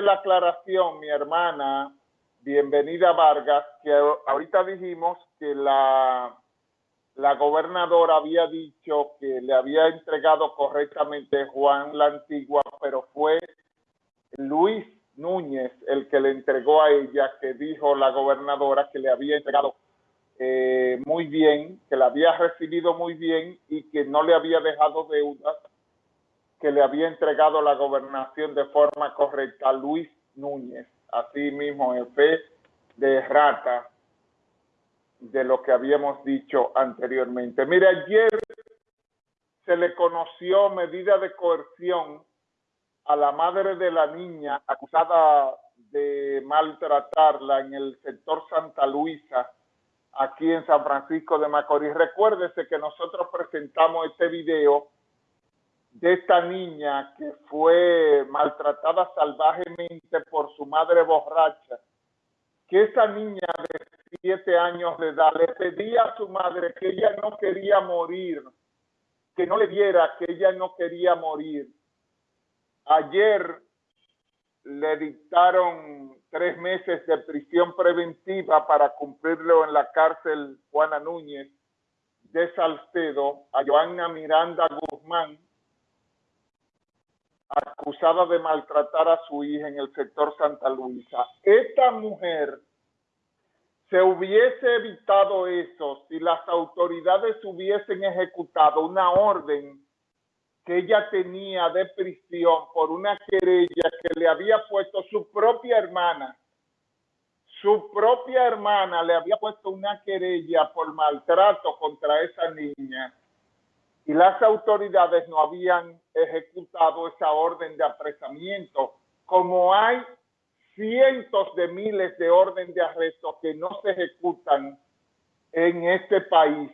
la aclaración, mi hermana, bienvenida Vargas, que ahorita dijimos que la, la gobernadora había dicho que le había entregado correctamente Juan la Antigua, pero fue Luis Núñez el que le entregó a ella, que dijo la gobernadora que le había entregado eh, muy bien, que la había recibido muy bien y que no le había dejado deudas, que le había entregado la gobernación de forma correcta a Luis Núñez, así mismo en fe de rata de lo que habíamos dicho anteriormente. Mire, ayer se le conoció medida de coerción a la madre de la niña acusada de maltratarla en el sector Santa Luisa, aquí en San Francisco de Macorís. Recuérdese que nosotros presentamos este video de esta niña que fue maltratada salvajemente por su madre borracha, que esa niña de siete años de edad le pedía a su madre que ella no quería morir, que no le diera que ella no quería morir. Ayer le dictaron tres meses de prisión preventiva para cumplirlo en la cárcel Juana Núñez de Salcedo a Joana Miranda Guzmán, acusada de maltratar a su hija en el sector Santa Luisa. Esta mujer se hubiese evitado eso si las autoridades hubiesen ejecutado una orden que ella tenía de prisión por una querella que le había puesto su propia hermana. Su propia hermana le había puesto una querella por maltrato contra esa niña y las autoridades no habían ejecutado esa orden de apresamiento, como hay cientos de miles de órdenes de arresto que no se ejecutan en este país.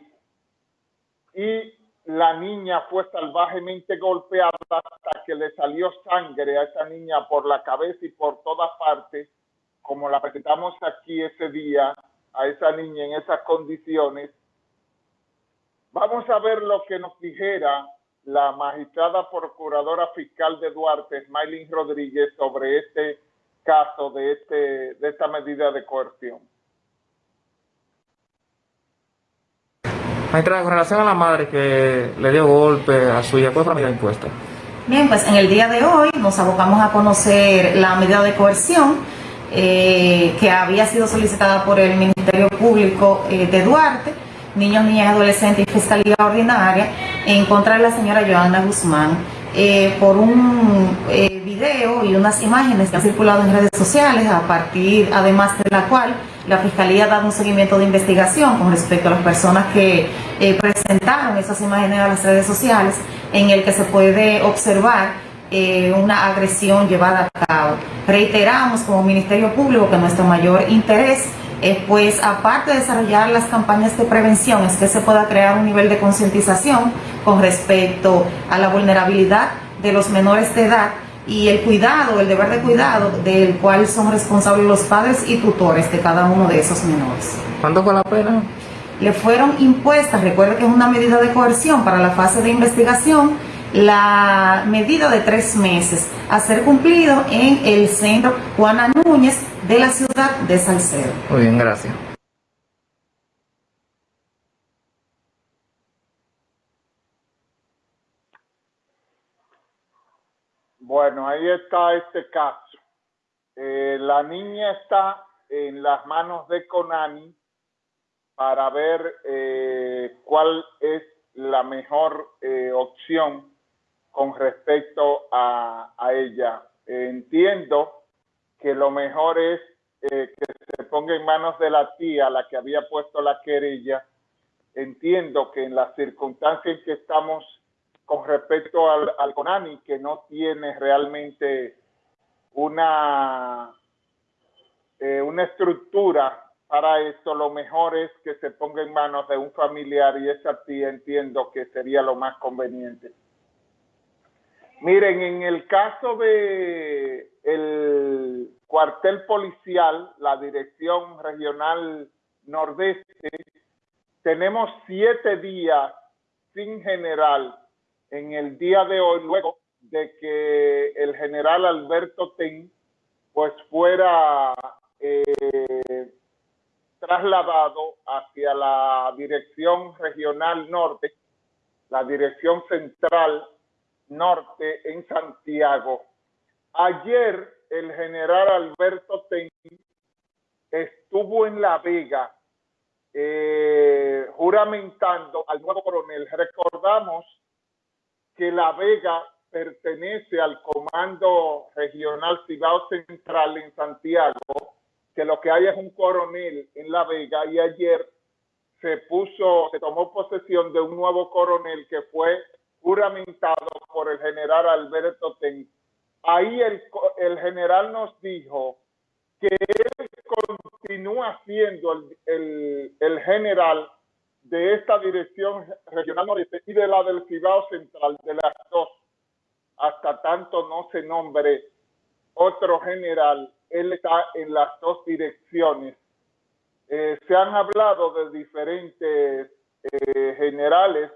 Y la niña fue salvajemente golpeada hasta que le salió sangre a esa niña por la cabeza y por todas partes, como la presentamos aquí ese día, a esa niña en esas condiciones. Vamos a ver lo que nos dijera la magistrada procuradora fiscal de Duarte, Smiling Rodríguez, sobre este caso de, este, de esta medida de coerción. Maestra, con relación a la madre que le dio golpe a su hija, ¿cuál fue la medida impuesta? Bien, pues en el día de hoy nos abocamos a conocer la medida de coerción eh, que había sido solicitada por el Ministerio Público eh, de Duarte, niños, niñas, adolescentes y fiscalía ordinaria en contra de la señora Joana Guzmán eh, por un video y unas imágenes que han circulado en redes sociales a partir además de la cual la Fiscalía ha dado un seguimiento de investigación con respecto a las personas que eh, presentaron esas imágenes a las redes sociales en el que se puede observar eh, una agresión llevada a cabo. Reiteramos como Ministerio Público que nuestro mayor interés es pues aparte de desarrollar las campañas de prevención es que se pueda crear un nivel de concientización con respecto a la vulnerabilidad de los menores de edad y el cuidado, el deber de cuidado del cual son responsables los padres y tutores de cada uno de esos menores. ¿Cuánto fue la pena? Le fueron impuestas, recuerde que es una medida de coerción para la fase de investigación, la medida de tres meses a ser cumplido en el centro Juana Núñez de la ciudad de Salcedo. Muy bien, gracias. Bueno, ahí está este caso. Eh, la niña está en las manos de Conani para ver eh, cuál es la mejor eh, opción con respecto a, a ella. entiendo que lo mejor es que se ponga en manos de la tía, la que había puesto la querella. Entiendo que en las circunstancias en que estamos con respecto al, al CONANI, que no tiene realmente una, eh, una estructura para esto, lo mejor es que se ponga en manos de un familiar y esa tía entiendo que sería lo más conveniente. Miren, en el caso de el cuartel policial, la Dirección Regional Nordeste, tenemos siete días sin general en el día de hoy, luego de que el general Alberto Ten pues fuera eh, trasladado hacia la dirección regional norte, la dirección central norte en Santiago. Ayer el general Alberto Ten estuvo en La Vega eh, juramentando al nuevo coronel. Recordamos que La Vega pertenece al Comando Regional Cibao Central en Santiago, que lo que hay es un coronel en La Vega y ayer se puso, se tomó posesión de un nuevo coronel que fue juramentado por el general Alberto Ten. Ahí el, el general nos dijo que él continúa siendo el, el, el general de esta dirección regional noreste y de la del Cibao Central, de las dos, hasta tanto no se nombre otro general, él está en las dos direcciones. Eh, se han hablado de diferentes eh, generales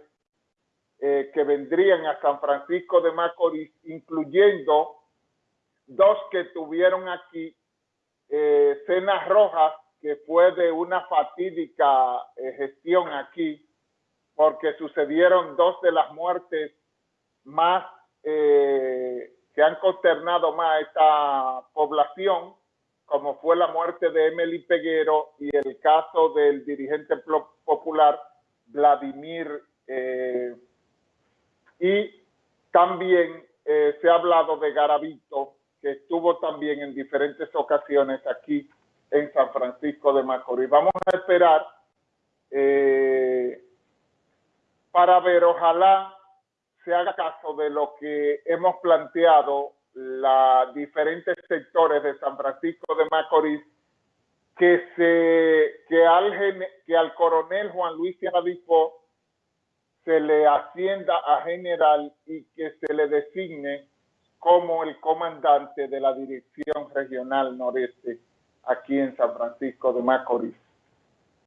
eh, que vendrían a San Francisco de Macorís, incluyendo dos que tuvieron aquí, eh, Cenas Rojas, que fue de una fatídica eh, gestión aquí, porque sucedieron dos de las muertes más que han consternado más a esta población, como fue la muerte de Emily Peguero y el caso del dirigente popular Vladimir y también eh, se ha hablado de Garavito, que estuvo también en diferentes ocasiones aquí en San Francisco de Macorís. Vamos a esperar eh, para ver, ojalá se haga caso de lo que hemos planteado los diferentes sectores de San Francisco de Macorís, que, se, que, al, que al coronel Juan Luis Sierra se le ascienda a general y que se le designe como el comandante de la Dirección Regional Noreste aquí en San Francisco de Macorís.